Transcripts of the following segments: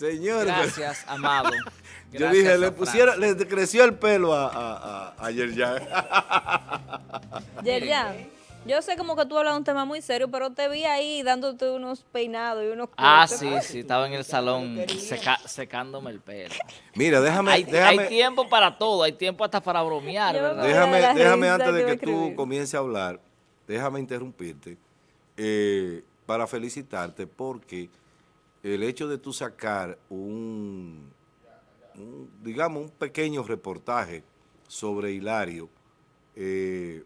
Señor. Gracias, amado. Yo dije, le pusieron, le creció el pelo a, a, a, Yerjan. Yerjan, yo sé como que tú hablas de un tema muy serio, pero te vi ahí dándote unos peinados y unos Ah, sí, sí, estaba en el salón secándome el pelo. Mira, déjame hay, déjame hay, tiempo para todo, hay tiempo hasta para bromear, ¿verdad? Déjame, déjame antes de que tú comiences a hablar, déjame interrumpirte eh, para felicitarte porque el hecho de tú sacar un, digamos, un pequeño reportaje sobre Hilario eh,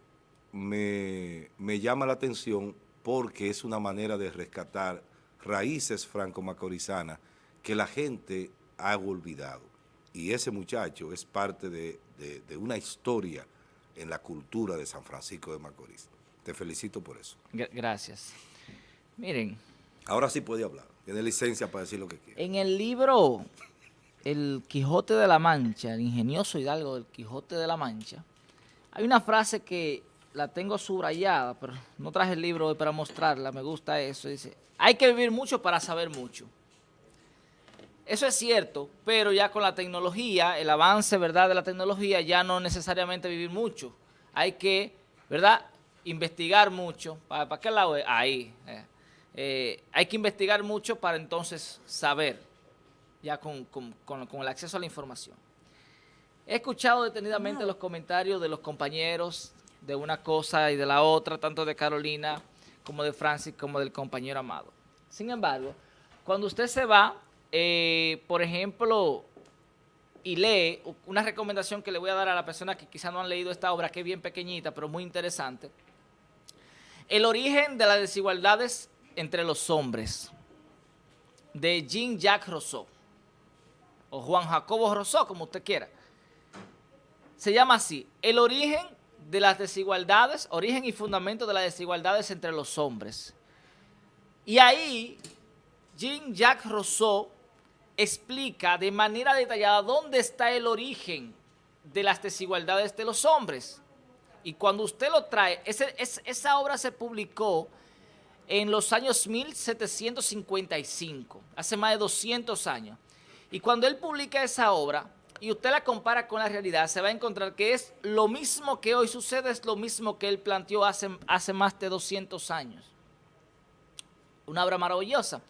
me, llama la atención porque es una manera de rescatar raíces franco-macorizanas que la gente ha olvidado. Y ese muchacho es parte de, de una historia en la cultura de San Francisco de Macorís. Te felicito por eso. Gracias. Miren. Ahora sí puede hablar. Tiene licencia para decir lo que quiere. En el libro El Quijote de la Mancha, el ingenioso Hidalgo del Quijote de la Mancha, hay una frase que la tengo subrayada, pero no traje el libro hoy para mostrarla, me gusta eso. Dice, hay que vivir mucho para saber mucho. Eso es cierto, pero ya con la tecnología, el avance ¿verdad? de la tecnología, ya no necesariamente vivir mucho. Hay que, ¿verdad?, investigar mucho. ¿Para, qué lado es? Ahí. Eh. Eh, hay que investigar mucho para entonces saber, ya con, el acceso a la información. He escuchado detenidamente los comentarios de los compañeros de una cosa y de la otra, tanto de Carolina como de Francis, como del compañero Amado. Sin embargo, cuando usted se va, eh, por ejemplo, y lee, una recomendación que le voy a dar a la persona que quizá no han leído esta obra, que es bien pequeñita, pero muy interesante, el origen de las desigualdades entre los hombres de Jean-Jacques Rousseau, o Juan Jacobo Rousseau, como usted quiera. Se llama así, el origen de las desigualdades, origen y fundamento de las desigualdades entre los hombres. Y ahí Jean-Jacques Rousseau explica de manera detallada dónde está el origen de las desigualdades de los hombres. Y cuando usted lo trae, esa obra se publicó en los años 1755, hace más de 200 años. Y cuando él publica esa obra, y usted la compara con la realidad, se va a encontrar que es lo mismo que hoy sucede, es lo mismo que él planteó hace, más de 200 años. Una obra maravillosa.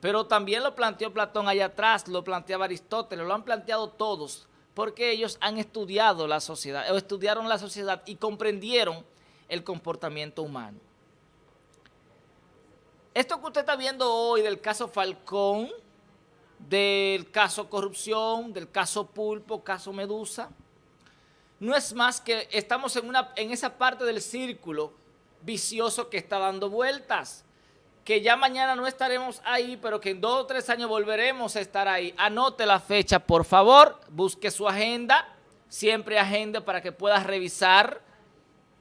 Pero también lo planteó Platón allá atrás, lo planteaba Aristóteles, lo han planteado todos, porque ellos han estudiado la sociedad, o estudiaron la sociedad y comprendieron el comportamiento humano. Esto que usted está viendo hoy del caso Falcón, del caso corrupción, del caso Pulpo, caso Medusa, no es más que estamos en, una, en esa parte del círculo vicioso que está dando vueltas, que ya mañana no estaremos ahí, pero que en dos o tres años volveremos a estar ahí. Anote la fecha, por favor, busque su agenda, siempre agenda para que pueda revisar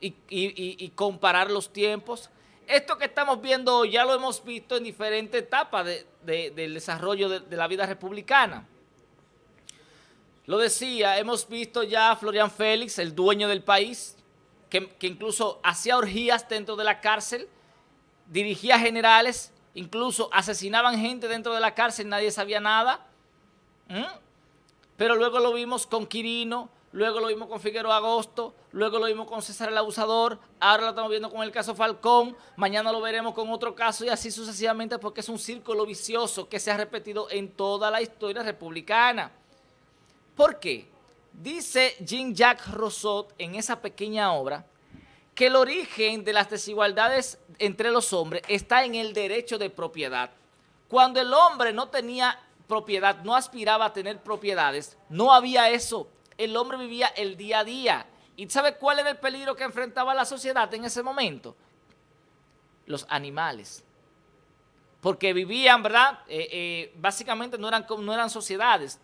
y comparar los tiempos. Esto que estamos viendo ya lo hemos visto en diferentes etapas del desarrollo de, la vida republicana. Lo decía, hemos visto ya a Florian Félix, el dueño del país, que, incluso hacía orgías dentro de la cárcel, dirigía generales, incluso asesinaban gente dentro de la cárcel, nadie sabía nada. Pero luego lo vimos con Quirino, luego lo vimos con Figueroa Agosto, luego lo vimos con César el Abusador, ahora lo estamos viendo con el caso Falcón, mañana lo veremos con otro caso y así sucesivamente porque es un círculo vicioso que se ha repetido en toda la historia republicana. ¿Por qué? Dice Jean-Jacques Rousseau en esa pequeña obra que el origen de las desigualdades entre los hombres está en el derecho de propiedad. Cuando el hombre no tenía propiedad, no aspiraba a tener propiedades, no había eso el hombre vivía el día a día. ¿Y sabe cuál era el peligro que enfrentaba la sociedad en ese momento? Los animales. Porque vivían, ¿verdad? Eh, eh, básicamente no eran, no eran sociedades,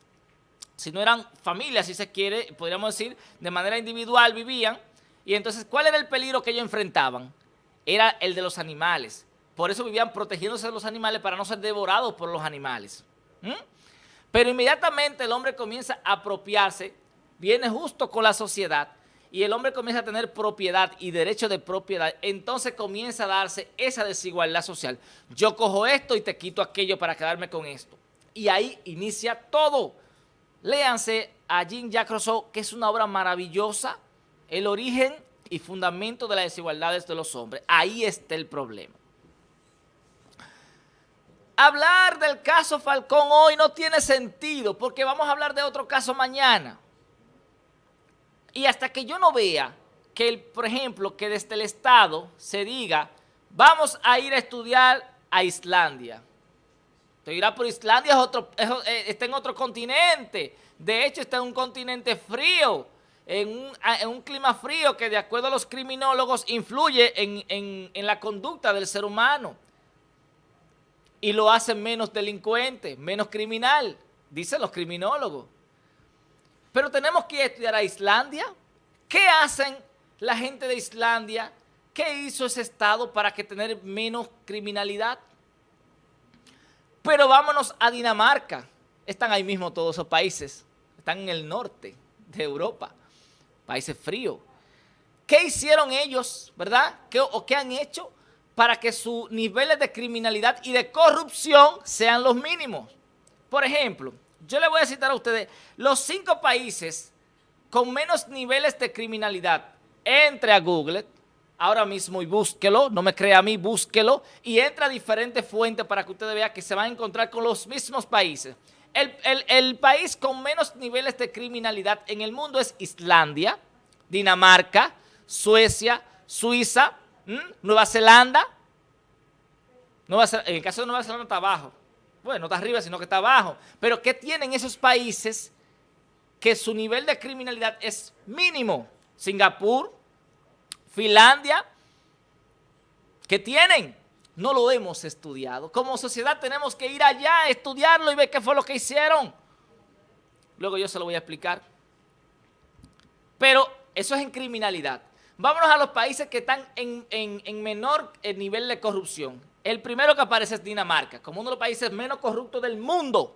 sino eran familias, si se quiere, podríamos decir, de manera individual vivían. Y entonces, ¿cuál era el peligro que ellos enfrentaban? Era el de los animales. Por eso vivían protegiéndose de los animales para no ser devorados por los animales. Pero inmediatamente el hombre comienza a apropiarse viene justo con la sociedad y el hombre comienza a tener propiedad y derecho de propiedad, entonces comienza a darse esa desigualdad social. Yo cojo esto y te quito aquello para quedarme con esto. Y ahí inicia todo. Léanse a Jean-Jacques Rousseau, que es una obra maravillosa, El origen y fundamento de las desigualdades de los hombres. Ahí está el problema. Hablar del caso Falcón hoy no tiene sentido porque vamos a hablar de otro caso mañana. Y hasta que yo no vea que, por ejemplo, que desde el Estado se diga, vamos a ir a estudiar a Islandia. Te dirá, por Islandia otro, eh, está en otro continente. De hecho, está en un continente frío, en un, clima frío que de acuerdo a los criminólogos influye en la conducta del ser humano. Y lo hace menos delincuente, menos criminal, dicen los criminólogos. Pero tenemos que estudiar a Islandia. ¿Qué hacen la gente de Islandia? ¿Qué hizo ese estado para que tener menos criminalidad? Pero vámonos a Dinamarca. Están ahí mismo todos esos países. Están en el norte de Europa. Países fríos. ¿Qué hicieron ellos, verdad? ¿Qué, ¿O qué han hecho para que sus niveles de criminalidad y de corrupción sean los mínimos? Por ejemplo, yo le voy a citar a ustedes los cinco países con menos niveles de criminalidad. Entre a Google ahora mismo y búsquelo, no me crea a mí, búsquelo y entra a diferentes fuentes para que ustedes vean que se van a encontrar con los mismos países. El, país con menos niveles de criminalidad en el mundo es Islandia, Dinamarca, Suecia, Suiza, Nueva Zelanda. en el caso de Nueva Zelanda está abajo. Bueno, no está arriba, sino que está abajo. Pero ¿qué tienen esos países que su nivel de criminalidad es mínimo? Singapur, Finlandia, ¿qué tienen? No lo hemos estudiado. Como sociedad tenemos que ir allá a estudiarlo y ver qué fue lo que hicieron. Luego yo se lo voy a explicar. Pero eso es en criminalidad. Vámonos a los países que están en, menor eh, nivel de corrupción. El primero que aparece es Dinamarca, como uno de los países menos corruptos del mundo.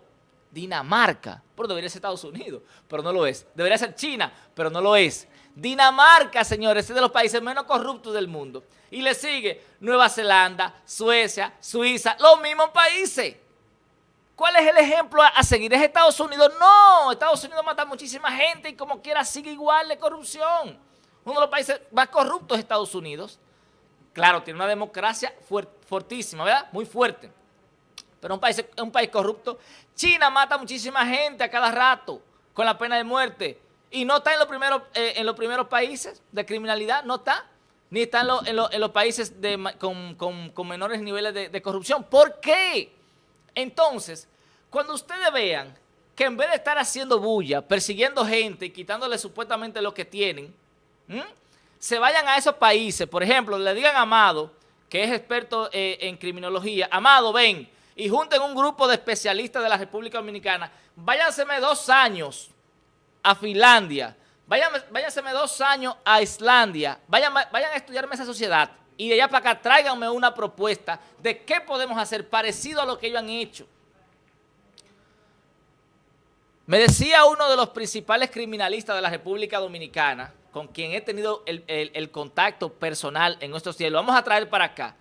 Dinamarca, pero debería ser Estados Unidos, pero no lo es. Debería ser China, pero no lo es. Dinamarca, señores, es de los países menos corruptos del mundo. Y le sigue Nueva Zelanda, Suecia, Suiza, los mismos países. ¿Cuál es el ejemplo a, seguir? ¿Es Estados Unidos? No, Estados Unidos mata a muchísima gente y como quiera sigue igual de corrupción. Uno de los países más corruptos es Estados Unidos. Claro, tiene una democracia fuertísima, ¿verdad? Muy fuerte. Pero un país, un país corrupto. China mata a muchísima gente a cada rato con la pena de muerte y no está en los primeros, eh, en los primeros países de criminalidad, no está, ni está en, los países con, menores niveles de, corrupción. ¿Por qué? Entonces, cuando ustedes vean que en vez de estar haciendo bulla, persiguiendo gente y quitándole supuestamente lo que tienen, se vayan a esos países, por ejemplo, le digan a Amado, que es experto eh, en criminología, Amado, ven, y junten un grupo de especialistas de la República Dominicana, váyanseme dos años a Finlandia, váyanseme dos años a Islandia, vayan, vayan a estudiarme esa sociedad. Y de allá para acá tráiganme una propuesta de qué podemos hacer parecido a lo que ellos han hecho. Me decía uno de los principales criminalistas de la República Dominicana, con quien he tenido el, contacto personal en estos días, lo vamos a traer para acá,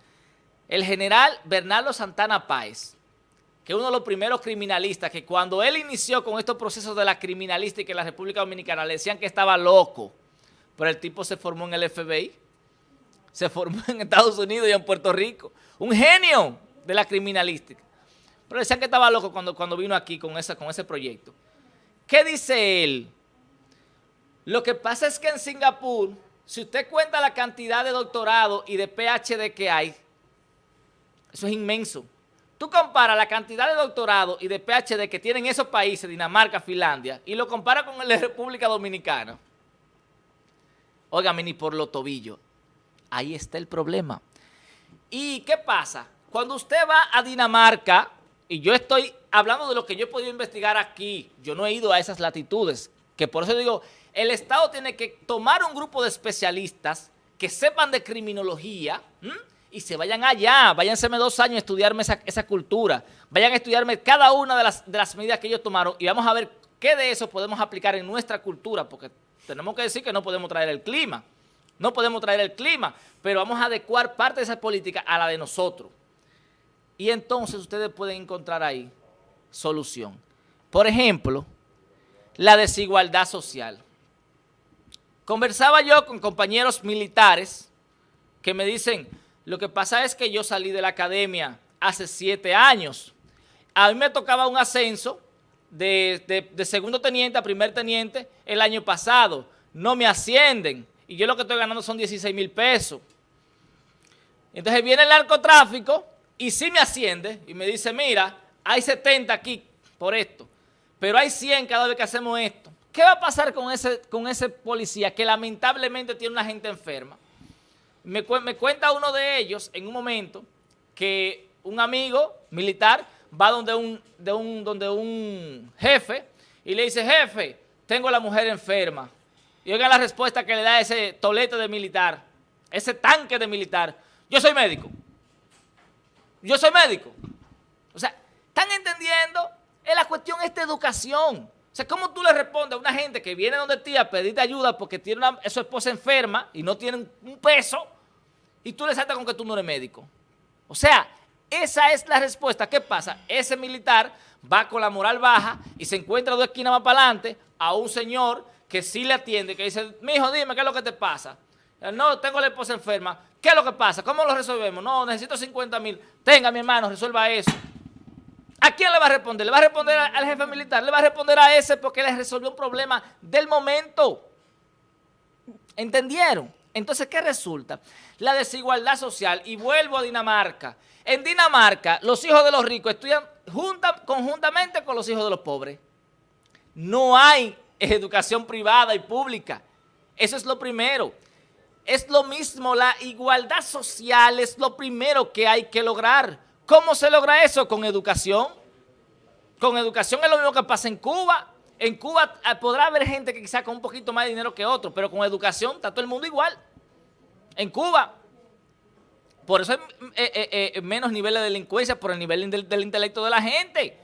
el general Bernardo Santana Páez que uno de los primeros criminalistas, que cuando él inició con estos procesos de la criminalística en la República Dominicana, le decían que estaba loco, pero el tipo se formó en el FBI, se formó en Estados Unidos y en Puerto Rico, un genio de la criminalística. Pero decían que estaba loco cuando, cuando vino aquí con, esa, con ese proyecto. ¿Qué dice él? Lo que pasa es que en Singapur, si usted cuenta la cantidad de doctorado y de PhD que hay, eso es inmenso. Tú comparas la cantidad de doctorado y de PhD que tienen esos países, Dinamarca, Finlandia, y lo comparas con de República Dominicana. Óigame, ni por los tobillos. Ahí está el problema. ¿Y qué pasa? Cuando usted va a Dinamarca, y yo estoy hablando de lo que yo he podido investigar aquí, yo no he ido a esas latitudes, que por eso digo, el Estado tiene que tomar un grupo de especialistas que sepan de criminología, y se vayan allá, váyanseme dos años a estudiarme esa, cultura, vayan a estudiarme cada una de las, de las medidas que ellos tomaron y vamos a ver qué de eso podemos aplicar en nuestra cultura, porque tenemos que decir que no podemos traer el clima, no podemos traer el clima, pero vamos a adecuar parte de esa política a la de nosotros. Y entonces ustedes pueden encontrar ahí solución. Por ejemplo, la desigualdad social. Conversaba yo con compañeros militares que me dicen, lo que pasa es que yo salí de la academia hace siete años. A mí me tocaba un ascenso de, segundo teniente a primer teniente el año pasado. No me ascienden y yo lo que estoy ganando son 16 mil pesos. Entonces viene el narcotráfico y sí me asciende y me dice, mira, hay 70 aquí por esto, pero hay 100 cada vez que hacemos esto. ¿Qué va a pasar con ese, con ese policía que lamentablemente tiene una gente enferma? Me, me cuenta uno de ellos en un momento que un amigo militar va donde un, de un, donde un jefe y le dice, jefe, tengo a la mujer enferma. Y oiga la respuesta que le da ese tolete de militar, ese tanque de militar. Yo soy médico. Yo soy médico. O sea, ¿están entendiendo? Es la cuestión esta educación. O sea, ¿cómo tú le respondes a una gente que viene donde ti a pedirte ayuda porque tiene a su esposa enferma y no tiene un peso y tú le saltas con que tú no eres médico? O sea, esa es la respuesta. ¿Qué pasa? Ese militar va con la moral baja y se encuentra dos esquinas más para adelante a un señor que sí le atiende, que dice, mijo, dime, ¿qué es lo que te pasa? No, tengo la esposa enferma. ¿Qué es lo que pasa? ¿Cómo lo resolvemos? No, necesito 50 mil. Tenga, mi hermano, resuelva eso. ¿A quién le va a responder? ¿Le va a responder al jefe militar? ¿Le va a responder a ese porque le resolvió un problema del momento? ¿Entendieron? Entonces, ¿qué resulta? La desigualdad social. Y vuelvo a Dinamarca. En Dinamarca, los hijos de los ricos estudian conjuntamente con los hijos de los pobres. No hay educación privada y pública. Eso es lo primero. Es lo mismo, la igualdad social es lo primero que hay que lograr. ¿Cómo se logra eso? Con educación. Con educación es lo mismo que pasa en Cuba. En Cuba eh, podrá haber gente que quizá con un poquito más de dinero que otro, pero con educación está todo el mundo igual. En Cuba. Por eso hay eh, eh, menos nivel de delincuencia por el nivel del, intelecto de la gente.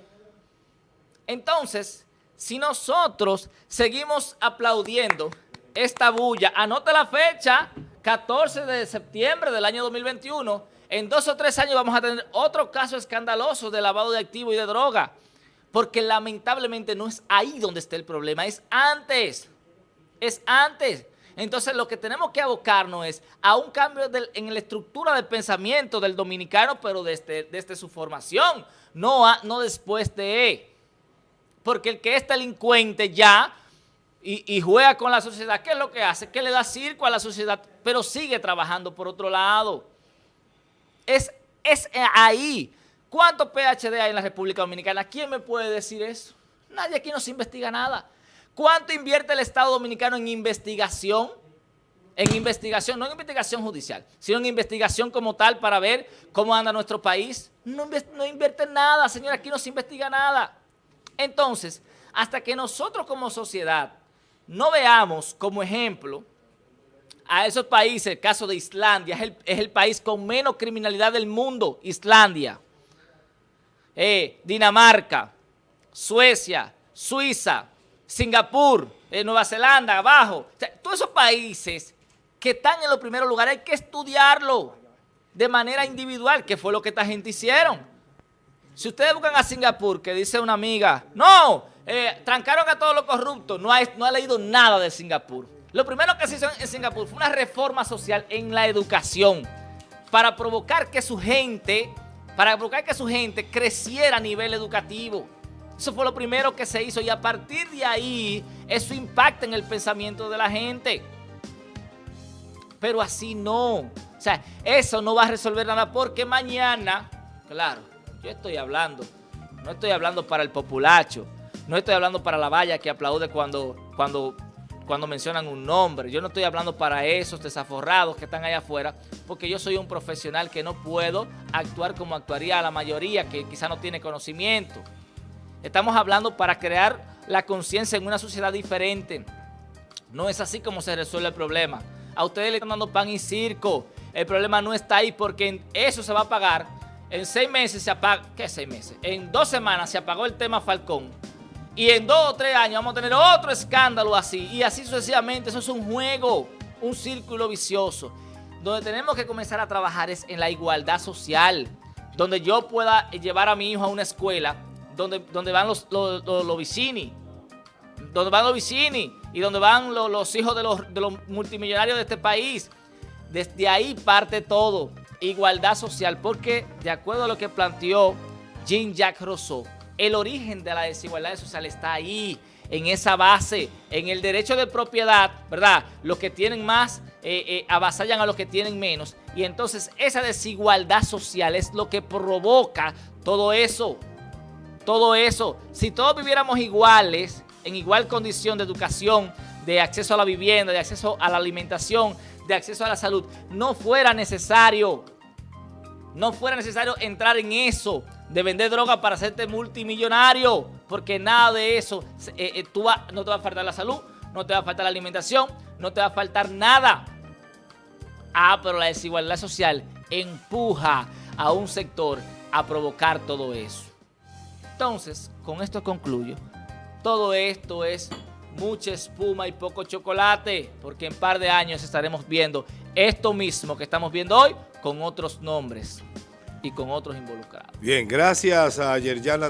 Entonces, si nosotros seguimos aplaudiendo esta bulla, anote la fecha, 14 de septiembre del año 2021, en dos o tres años vamos a tener otro caso escandaloso de lavado de activos y de droga, porque lamentablemente no es ahí donde está el problema, es antes, es antes. Entonces lo que tenemos que abocarnos es a un cambio en la estructura del pensamiento del dominicano, pero desde, desde su formación, no, no después de. Porque el que es delincuente ya y, y, juega con la sociedad, ¿qué es lo que hace? Que le da circo a la sociedad, pero sigue trabajando por otro lado. Es, es ahí. ¿Cuántos PHD hay en la República Dominicana? ¿Quién me puede decir eso? Nadie aquí nos investiga nada. ¿Cuánto invierte el Estado Dominicano en investigación? En investigación, no en investigación judicial, sino en investigación como tal para ver cómo anda nuestro país. No, no invierte nada, señor, aquí no se investiga nada. Entonces, hasta que nosotros como sociedad no veamos como ejemplo a esos países, el caso de Islandia, es el, es el país con menos criminalidad del mundo, Islandia, eh, Dinamarca, Suecia, Suiza, Singapur, eh, Nueva Zelanda, abajo. todos esos países que están en los primeros lugares hay que estudiarlo de manera individual, que fue lo que esta gente hicieron. Si ustedes buscan a Singapur, que dice una amiga, no, eh, trancaron a todos los corruptos, no no ha leído nada de Singapur. Lo primero que se hizo en Singapur fue una reforma social en la educación para provocar que su gente, para provocar que su gente creciera a nivel educativo. Eso fue lo primero que se hizo y a partir de ahí eso impacta en el pensamiento de la gente. Pero así no. O sea, eso no va a resolver nada porque mañana, claro, yo estoy hablando, no estoy hablando para el populacho, no estoy hablando para la valla que aplaude cuando, cuando, cuando mencionan un nombre. Yo no estoy hablando para esos desaforrados que están allá afuera, porque yo soy un profesional que no puedo actuar como actuaría la mayoría que quizá no tiene conocimiento. Estamos hablando para crear la conciencia en una sociedad diferente. No es así como se resuelve el problema. A ustedes le están dando pan y circo. El problema no está ahí porque eso se va a pagar. En seis meses se apaga... ¿Qué seis meses? En dos semanas se apagó el tema Falcón. Y en dos o tres años vamos a tener otro escándalo así. Y así sucesivamente. Eso es un juego, un círculo vicioso. Donde tenemos que comenzar a trabajar es en la igualdad social. Donde yo pueda llevar a mi hijo a una escuela donde, donde van los, los, los, vicini, donde van los vicini y donde van los, hijos de los, de los multimillonarios de este país. Desde ahí parte todo, igualdad social, porque de acuerdo a lo que planteó Jean-Jacques Rousseau, el origen de la desigualdad social está ahí, en esa base, en el derecho de propiedad, ¿verdad? Los que tienen más eh, eh, avasallan a los que tienen menos. Y entonces esa desigualdad social es lo que provoca todo eso. Todo eso. Si todos viviéramos iguales, en igual condición de educación, de acceso a la vivienda, de acceso a la alimentación, de acceso a la salud, no fuera necesario, no fuera necesario entrar en eso de vender droga para hacerte multimillonario, porque nada de eso, eh, eh, tú no te va a faltar la salud, no te va a faltar la alimentación, no te va a faltar nada. Ah, pero la desigualdad social empuja a un sector a provocar todo eso. Entonces, con esto concluyo. Todo esto es mucha espuma y poco chocolate, porque en par de años estaremos viendo esto mismo que estamos viendo hoy con otros nombres y con otros involucrados. Bien, gracias a Yerjana.